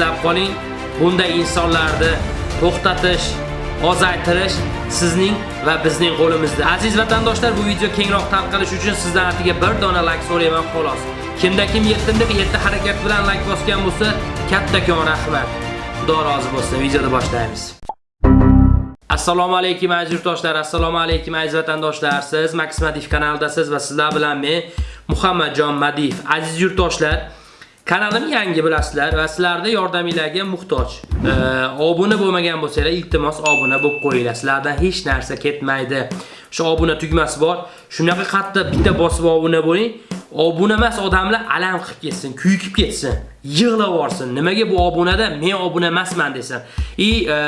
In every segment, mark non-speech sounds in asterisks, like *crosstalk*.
eslab qoling, bunday insonlarni to'xtatish, ozaytirish sizning va bizning qo'limizda. Aziz vatandoshlar, bu video kengroq tarqalishi uchun sizdan atiga bir dona like so'rayman xolos. Kimda kim yettindiq yetti harakat bilan like bosgan bo'lsa, kattakon rahmat. Xudo rozi bo'lsin. Videoni boshlaymiz. Assalomu alaykum aziz yurtdoshlar, assalomu alaykum aziz vatandoshlar. Siz Max Madiv kanalidasiz va sizlar bilan men Muhammadjon Madif. Aziz yurtdoshlar, kanalim yangi bilasizlar va sizlarda yordamingizga muhtoj. E, obuna bo'lmagan bo'lsanglar, iltimos obuna bo'lib qo'yinglar. Sizlardan hech narsa ketmaydi. Shu obuna tugmasi bor. Shunaqa qatta bitta bosib obuna bo'ling. Obuna emas odamlar alam qilib ketsin, kuyikib ketsin, yig'lab yorsin. Nimaga bu obunada men obuna emasman desin. I e,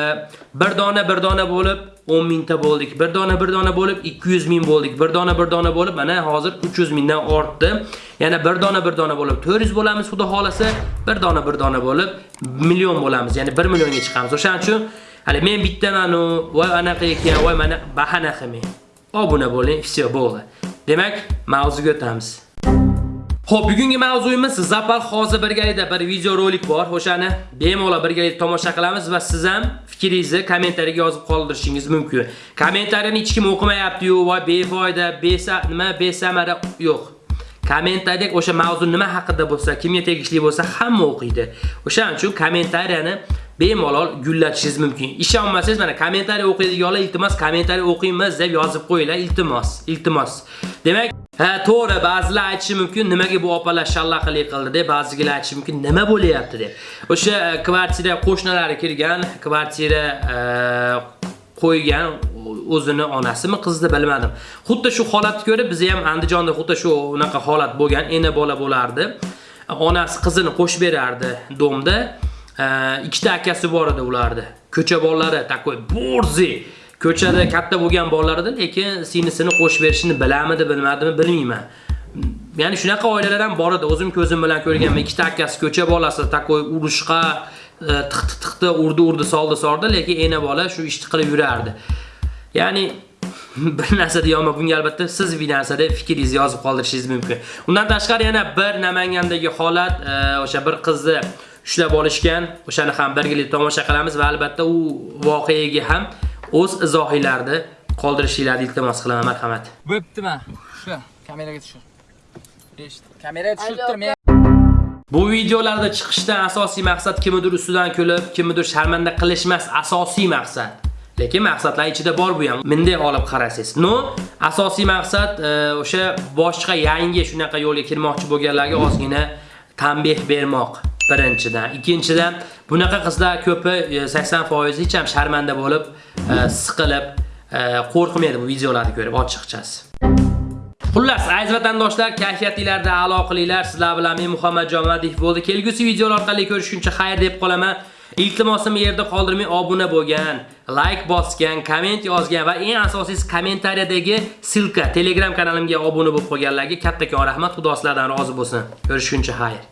bir dona bir dona bo'lib 10 mingta bo'ldik. Bir dona bir dona bo'lib 200 ming bo'ldik. Bir dona bir dona bo'lib mana hozir 300 mingdan ortdi. Yana bir dona bir dona bo'lib 400 bo'lamiz xudo xolasa. Bir dona bir dona bo'lib million bo'lamiz. Ya'ni 1 millionga chiqamiz. O'shaning uchun hali men bitta mana voy anaqa ekan, voy mana bahana qilmang. Obuna bo'ling, всё bo'ldi. Demak, mavzuga o'tamiz. Xo'p, bugungi mavzuyimiz Zapal hozir birgalikda bir video rolik bor. O'shani bemalol birgalikda tomosha qilamiz va siz ham fikringizni kommentariyaga yozib qoldirishingiz mumkin. Kommentariyani hech kim o'qimayapti-yu, voy befoyda, besa nima besamara yo'q. Kommentariyada o'sha mavzu nima haqida bo'lsa, kimga tegishli bo'lsa, hamma o'qiydi. O'shaning uchun kommentariyani bemalol gullatishingiz mumkin. Ishonmasangiz mana kommentariy o'qiydiganlar iltimos kommentariy o'qiymiz deb yozib qo'yinglar, iltimos, iltimos. Demak, ha, to'g'ri, ba'zilar aytishi mumkin, nimaga bu opalar shallaqlik qildi deb, ba'zilar aytishi mumkin, nima bo'lyapti deb. O'sha e, kvartira qo'shnilari kirgan, kvartira e, qo'ygan o'zini onasimi qizdi bilmadim. Xuddi shu holatni ko'rib biz ham Andijonda xuddi shu unaqa holat bo'lgan, ena bola bo'lardi. Onasi qizini qo'shib berardi domda. E, ikkita akasi bor edi ularda. Ko'cha bolalari takoy borzi. Ko'chada katta bo'lgan bolalardan lekin sinisini qo'shib berishini bilamidi, bilmadimi bilmayman. Ya'ni shunaqa oilalar ham bor edi. O'zim ko'zim bilan ko'rganman. Ikkita akasi ko'cha bolasi takoy urushqa e, tiqti tiqti urdi urdi soldi sordi, lekin ena bola shu ishni qilib yurardi. Ya'ni *laughs* bir narsa deyapman bunga albatta siz bir narsada fikringizni yozib qoldirishingiz mumkin. Undan tashqari yana bir Namangandagi holat, e, o'sha bir qizni ushlab olishgan. O'shani ham birgalikda tomosha qilamiz va albatta u voqeaga ham o'z izohinglarni qoldirishingizni iltimos qilaman, marhamat. Bo'ptimi? Shu kameraga tushir. Eshit. Kameraga tushirtir men. Bu videolarda chiqishdan asosiy maqsad kimnidir ustidan kulib, kimnidir sharmanda qilish emas, asosiy maqsad. Lekin maqsadlar ichida bor bu ham. Menday olib qarasangiz. No, asosiy maqsad o'sha boshqa yangi shunaqa yo'lga kirmoqchi bo'lganlarga ozgina tanbeh bermoq. Birinchidan, ikkinchidan bunaqa qizlar ko'pi e, 80% hech ham sharmanda bo'lib, e, siqilib, e, qo'rqmaydi bu videolarni ko'rib ochiqchasi. Xullas, aziz vatandoshlar, kayfiyatingizda a'lo qilinglar. Sizlar bilan men Muhammad Madiv bo'ldi. Kelgusi videolar orqali ko'rishguncha xayr deb qolaman. Iltimosim yerda qoldirmay obuna bo'lgan, like bosgan, komment yozgan va eng asosiysi kommentariyadagi silka Telegram kanalimga obuna bo'lib qolganlarga kattakon rahmat. Xudo sizlardan rozi bo'lsin. Ko'rishguncha xayr.